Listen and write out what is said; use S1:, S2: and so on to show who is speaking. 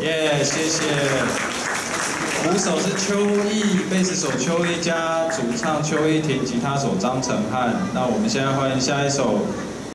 S1: 耶，谢谢。鼓手是邱毅，贝斯手邱一佳，主唱邱一婷，吉他手张成汉。那我们现在欢迎下一首